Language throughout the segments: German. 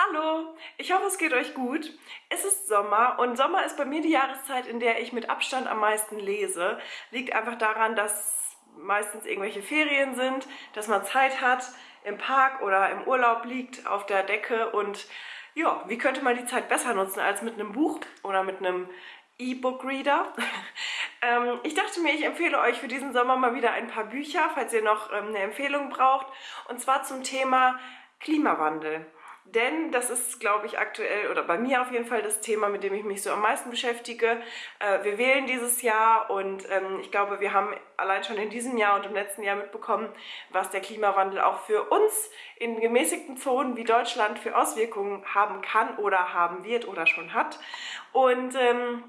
Hallo, ich hoffe es geht euch gut. Es ist Sommer und Sommer ist bei mir die Jahreszeit, in der ich mit Abstand am meisten lese. Liegt einfach daran, dass meistens irgendwelche Ferien sind, dass man Zeit hat, im Park oder im Urlaub liegt, auf der Decke und ja, wie könnte man die Zeit besser nutzen als mit einem Buch oder mit einem E-Book-Reader. ähm, ich dachte mir, ich empfehle euch für diesen Sommer mal wieder ein paar Bücher, falls ihr noch ähm, eine Empfehlung braucht. Und zwar zum Thema Klimawandel. Denn das ist, glaube ich, aktuell oder bei mir auf jeden Fall das Thema, mit dem ich mich so am meisten beschäftige. Äh, wir wählen dieses Jahr und ähm, ich glaube, wir haben allein schon in diesem Jahr und im letzten Jahr mitbekommen, was der Klimawandel auch für uns in gemäßigten Zonen wie Deutschland für Auswirkungen haben kann oder haben wird oder schon hat. Und ähm,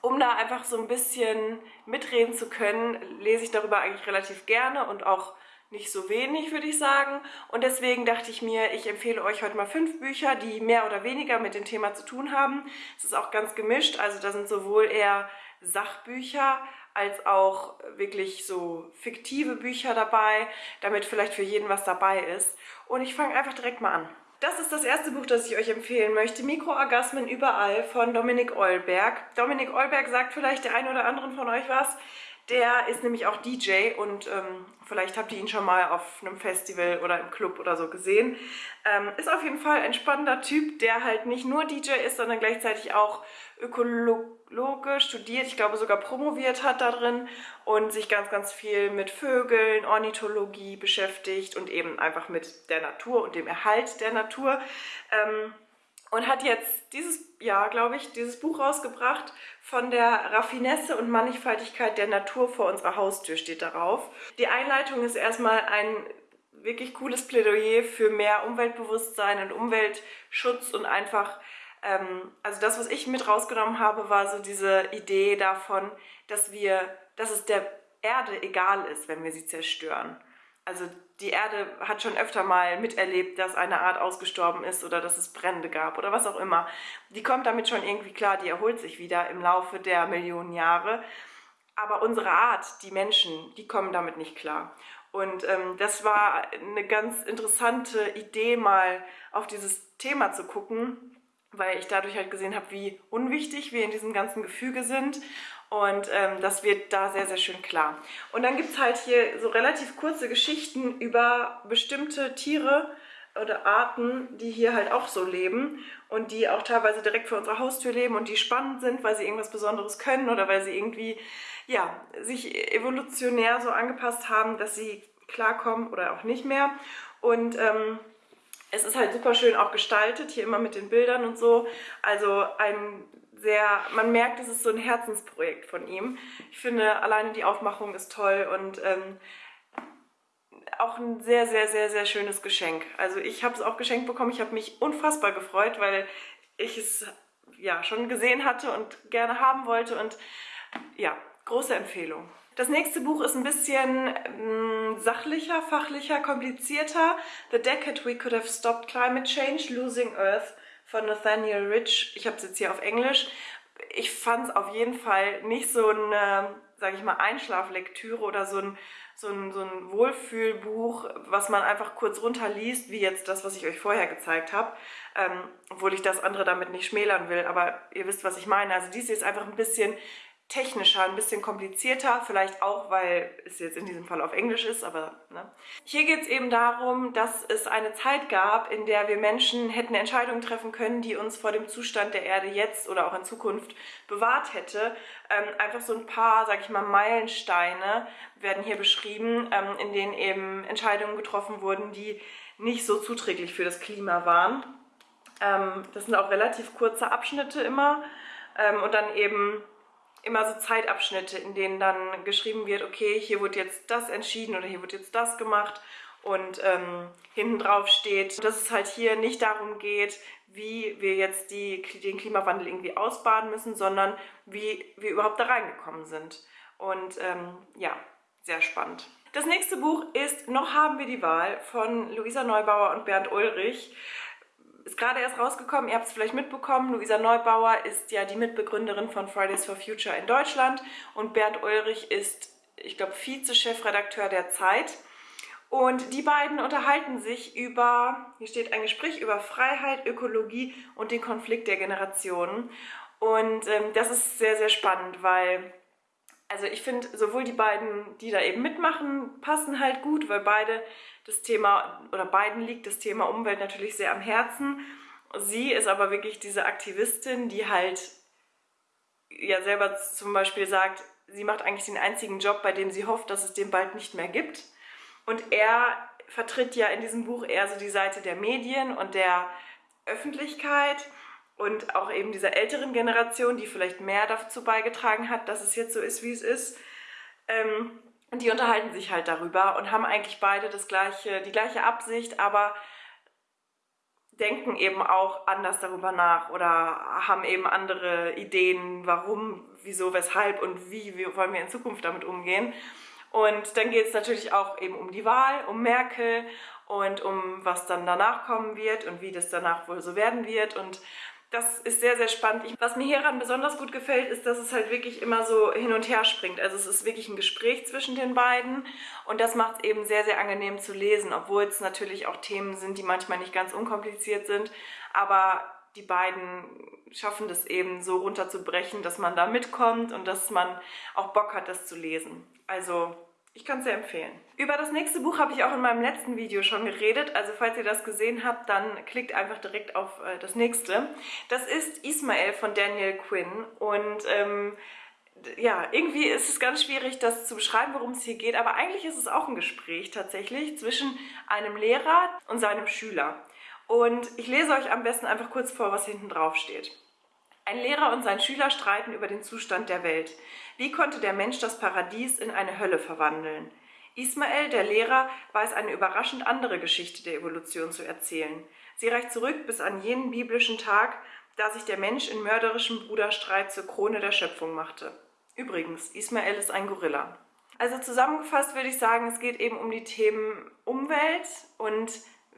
um da einfach so ein bisschen mitreden zu können, lese ich darüber eigentlich relativ gerne und auch nicht so wenig, würde ich sagen. Und deswegen dachte ich mir, ich empfehle euch heute mal fünf Bücher, die mehr oder weniger mit dem Thema zu tun haben. Es ist auch ganz gemischt, also da sind sowohl eher Sachbücher als auch wirklich so fiktive Bücher dabei, damit vielleicht für jeden was dabei ist. Und ich fange einfach direkt mal an. Das ist das erste Buch, das ich euch empfehlen möchte. Mikroorgasmen überall von Dominik Eulberg. Dominik Eulberg sagt vielleicht der eine oder anderen von euch was. Der ist nämlich auch DJ und ähm, vielleicht habt ihr ihn schon mal auf einem Festival oder im Club oder so gesehen. Ähm, ist auf jeden Fall ein spannender Typ, der halt nicht nur DJ ist, sondern gleichzeitig auch Ökologe studiert, ich glaube sogar promoviert hat da drin und sich ganz, ganz viel mit Vögeln, Ornithologie beschäftigt und eben einfach mit der Natur und dem Erhalt der Natur. Ähm, und hat jetzt dieses Jahr, glaube ich, dieses Buch rausgebracht von der Raffinesse und Mannigfaltigkeit der Natur vor unserer Haustür steht darauf. Die Einleitung ist erstmal ein wirklich cooles Plädoyer für mehr Umweltbewusstsein und Umweltschutz und einfach, ähm, also das, was ich mit rausgenommen habe, war so diese Idee davon, dass wir, dass es der Erde egal ist, wenn wir sie zerstören. Also die Erde hat schon öfter mal miterlebt, dass eine Art ausgestorben ist oder dass es Brände gab oder was auch immer. Die kommt damit schon irgendwie klar, die erholt sich wieder im Laufe der Millionen Jahre. Aber unsere Art, die Menschen, die kommen damit nicht klar. Und ähm, das war eine ganz interessante Idee, mal auf dieses Thema zu gucken, weil ich dadurch halt gesehen habe, wie unwichtig wir in diesem ganzen Gefüge sind und ähm, das wird da sehr, sehr schön klar. Und dann gibt es halt hier so relativ kurze Geschichten über bestimmte Tiere oder Arten, die hier halt auch so leben und die auch teilweise direkt vor unserer Haustür leben und die spannend sind, weil sie irgendwas Besonderes können oder weil sie irgendwie ja, sich evolutionär so angepasst haben, dass sie klarkommen oder auch nicht mehr. Und ähm, es ist halt super schön auch gestaltet, hier immer mit den Bildern und so. Also ein sehr, man merkt, es ist so ein Herzensprojekt von ihm. Ich finde, alleine die Aufmachung ist toll und ähm, auch ein sehr, sehr, sehr, sehr schönes Geschenk. Also ich habe es auch geschenkt bekommen. Ich habe mich unfassbar gefreut, weil ich es ja schon gesehen hatte und gerne haben wollte und ja, große Empfehlung. Das nächste Buch ist ein bisschen ähm, sachlicher, fachlicher, komplizierter. The Decade We Could Have Stopped Climate Change, Losing Earth von Nathaniel Rich. Ich habe es jetzt hier auf Englisch. Ich fand es auf jeden Fall nicht so eine, sage ich mal, Einschlaflektüre oder so ein, so, ein, so ein Wohlfühlbuch, was man einfach kurz runterliest, wie jetzt das, was ich euch vorher gezeigt habe. Ähm, obwohl ich das andere damit nicht schmälern will, aber ihr wisst, was ich meine. Also dies ist einfach ein bisschen technischer, ein bisschen komplizierter, vielleicht auch, weil es jetzt in diesem Fall auf Englisch ist, aber ne. Hier geht es eben darum, dass es eine Zeit gab, in der wir Menschen hätten Entscheidungen treffen können, die uns vor dem Zustand der Erde jetzt oder auch in Zukunft bewahrt hätte. Ähm, einfach so ein paar, sag ich mal, Meilensteine werden hier beschrieben, ähm, in denen eben Entscheidungen getroffen wurden, die nicht so zuträglich für das Klima waren. Ähm, das sind auch relativ kurze Abschnitte immer ähm, und dann eben immer so Zeitabschnitte, in denen dann geschrieben wird, okay, hier wird jetzt das entschieden oder hier wird jetzt das gemacht und ähm, hinten drauf steht, dass es halt hier nicht darum geht, wie wir jetzt die, den Klimawandel irgendwie ausbaden müssen, sondern wie wir überhaupt da reingekommen sind. Und ähm, ja, sehr spannend. Das nächste Buch ist Noch haben wir die Wahl von Luisa Neubauer und Bernd Ulrich ist gerade erst rausgekommen, ihr habt es vielleicht mitbekommen, Luisa Neubauer ist ja die Mitbegründerin von Fridays for Future in Deutschland und Bernd Ulrich ist, ich glaube, Vize-Chefredakteur der Zeit. Und die beiden unterhalten sich über, hier steht ein Gespräch über Freiheit, Ökologie und den Konflikt der Generationen. Und ähm, das ist sehr, sehr spannend, weil, also ich finde, sowohl die beiden, die da eben mitmachen, passen halt gut, weil beide das Thema, oder beiden liegt das Thema Umwelt natürlich sehr am Herzen. Sie ist aber wirklich diese Aktivistin, die halt ja selber zum Beispiel sagt, sie macht eigentlich den einzigen Job, bei dem sie hofft, dass es den bald nicht mehr gibt. Und er vertritt ja in diesem Buch eher so die Seite der Medien und der Öffentlichkeit und auch eben dieser älteren Generation, die vielleicht mehr dazu beigetragen hat, dass es jetzt so ist, wie es ist. Ähm, die unterhalten sich halt darüber und haben eigentlich beide das gleiche, die gleiche Absicht, aber denken eben auch anders darüber nach oder haben eben andere Ideen, warum, wieso, weshalb und wie, wie wollen wir in Zukunft damit umgehen. Und dann geht es natürlich auch eben um die Wahl, um Merkel und um was dann danach kommen wird und wie das danach wohl so werden wird. Und das ist sehr, sehr spannend. Ich, was mir hieran besonders gut gefällt, ist, dass es halt wirklich immer so hin und her springt. Also es ist wirklich ein Gespräch zwischen den beiden und das macht es eben sehr, sehr angenehm zu lesen, obwohl es natürlich auch Themen sind, die manchmal nicht ganz unkompliziert sind, aber die beiden schaffen das eben so runterzubrechen, dass man da mitkommt und dass man auch Bock hat, das zu lesen. Also ich kann es sehr empfehlen. Über das nächste Buch habe ich auch in meinem letzten Video schon geredet. Also falls ihr das gesehen habt, dann klickt einfach direkt auf äh, das nächste. Das ist Ismael von Daniel Quinn. Und ähm, ja, irgendwie ist es ganz schwierig, das zu beschreiben, worum es hier geht. Aber eigentlich ist es auch ein Gespräch tatsächlich zwischen einem Lehrer und seinem Schüler. Und ich lese euch am besten einfach kurz vor, was hinten drauf steht. Ein Lehrer und sein Schüler streiten über den Zustand der Welt. Wie konnte der Mensch das Paradies in eine Hölle verwandeln? Ismael, der Lehrer, weiß eine überraschend andere Geschichte der Evolution zu erzählen. Sie reicht zurück bis an jenen biblischen Tag, da sich der Mensch in mörderischem Bruderstreit zur Krone der Schöpfung machte. Übrigens, Ismael ist ein Gorilla. Also zusammengefasst würde ich sagen, es geht eben um die Themen Umwelt und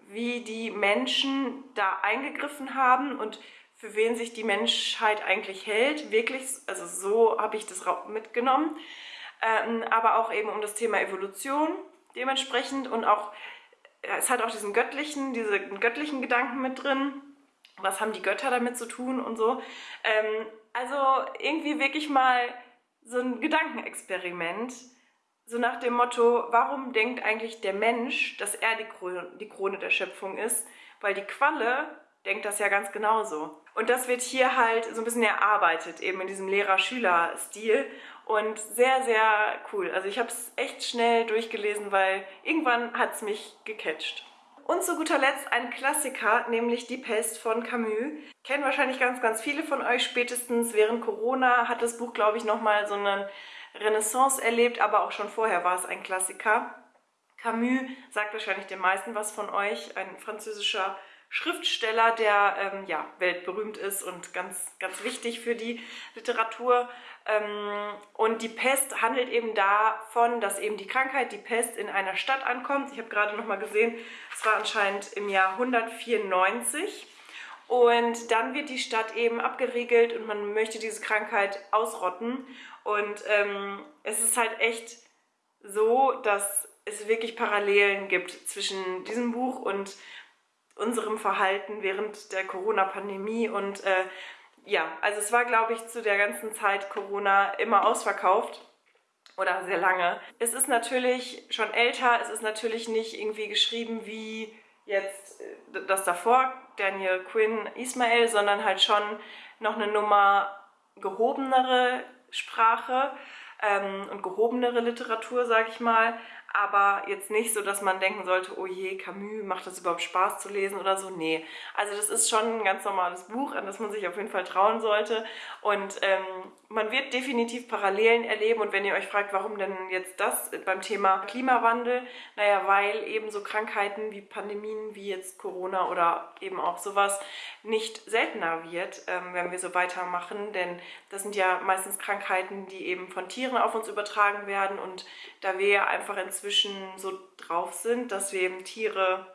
wie die Menschen da eingegriffen haben und für wen sich die Menschheit eigentlich hält. Wirklich, also so habe ich das mitgenommen. Ähm, aber auch eben um das Thema Evolution dementsprechend und auch, es hat auch diesen göttlichen, diesen göttlichen Gedanken mit drin. Was haben die Götter damit zu tun und so. Ähm, also irgendwie wirklich mal so ein Gedankenexperiment, so nach dem Motto, warum denkt eigentlich der Mensch, dass er die Krone, die Krone der Schöpfung ist? Weil die Qualle denkt das ja ganz genauso. Und das wird hier halt so ein bisschen erarbeitet, eben in diesem Lehrer-Schüler-Stil und sehr, sehr cool. Also ich habe es echt schnell durchgelesen, weil irgendwann hat es mich gecatcht. Und zu guter Letzt ein Klassiker, nämlich Die Pest von Camus. Kennen wahrscheinlich ganz, ganz viele von euch. Spätestens während Corona hat das Buch, glaube ich, nochmal so eine Renaissance erlebt, aber auch schon vorher war es ein Klassiker. Camus sagt wahrscheinlich den meisten was von euch, ein französischer Schriftsteller, der ähm, ja, weltberühmt ist und ganz, ganz wichtig für die Literatur. Ähm, und die Pest handelt eben davon, dass eben die Krankheit, die Pest, in einer Stadt ankommt. Ich habe gerade noch mal gesehen, es war anscheinend im Jahr 194. Und dann wird die Stadt eben abgeriegelt und man möchte diese Krankheit ausrotten. Und ähm, es ist halt echt so, dass es wirklich Parallelen gibt zwischen diesem Buch und unserem Verhalten während der Corona-Pandemie. Und äh, ja, also es war, glaube ich, zu der ganzen Zeit Corona immer ausverkauft oder sehr lange. Es ist natürlich schon älter, es ist natürlich nicht irgendwie geschrieben wie jetzt äh, das davor, Daniel Quinn, Ismail, sondern halt schon noch eine Nummer gehobenere Sprache ähm, und gehobenere Literatur, sage ich mal aber jetzt nicht so, dass man denken sollte, oh je, Camus, macht das überhaupt Spaß zu lesen oder so? Nee. Also das ist schon ein ganz normales Buch, an das man sich auf jeden Fall trauen sollte. Und ähm, man wird definitiv Parallelen erleben. Und wenn ihr euch fragt, warum denn jetzt das beim Thema Klimawandel, naja, weil eben so Krankheiten wie Pandemien, wie jetzt Corona oder eben auch sowas nicht seltener wird, ähm, wenn wir so weitermachen, denn das sind ja meistens Krankheiten, die eben von Tieren auf uns übertragen werden. Und da wir ja einfach inzwischen so drauf sind, dass wir eben Tiere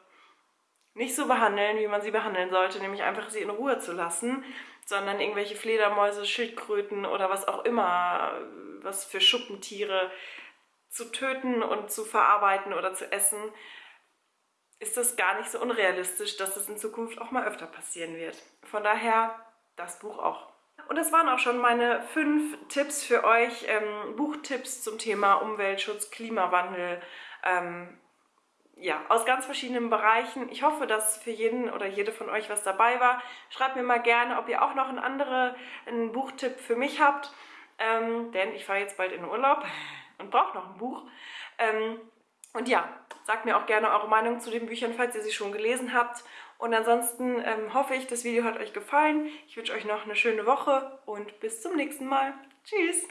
nicht so behandeln, wie man sie behandeln sollte, nämlich einfach sie in Ruhe zu lassen, sondern irgendwelche Fledermäuse, Schildkröten oder was auch immer, was für Schuppentiere zu töten und zu verarbeiten oder zu essen, ist es gar nicht so unrealistisch, dass das in Zukunft auch mal öfter passieren wird. Von daher das Buch auch. Und das waren auch schon meine fünf Tipps für euch, ähm, Buchtipps zum Thema Umweltschutz, Klimawandel, ähm, ja, aus ganz verschiedenen Bereichen. Ich hoffe, dass für jeden oder jede von euch was dabei war. Schreibt mir mal gerne, ob ihr auch noch einen anderen einen Buchtipp für mich habt, ähm, denn ich fahre jetzt bald in Urlaub und brauche noch ein Buch. Ähm, und ja, sagt mir auch gerne eure Meinung zu den Büchern, falls ihr sie schon gelesen habt. Und ansonsten ähm, hoffe ich, das Video hat euch gefallen. Ich wünsche euch noch eine schöne Woche und bis zum nächsten Mal. Tschüss!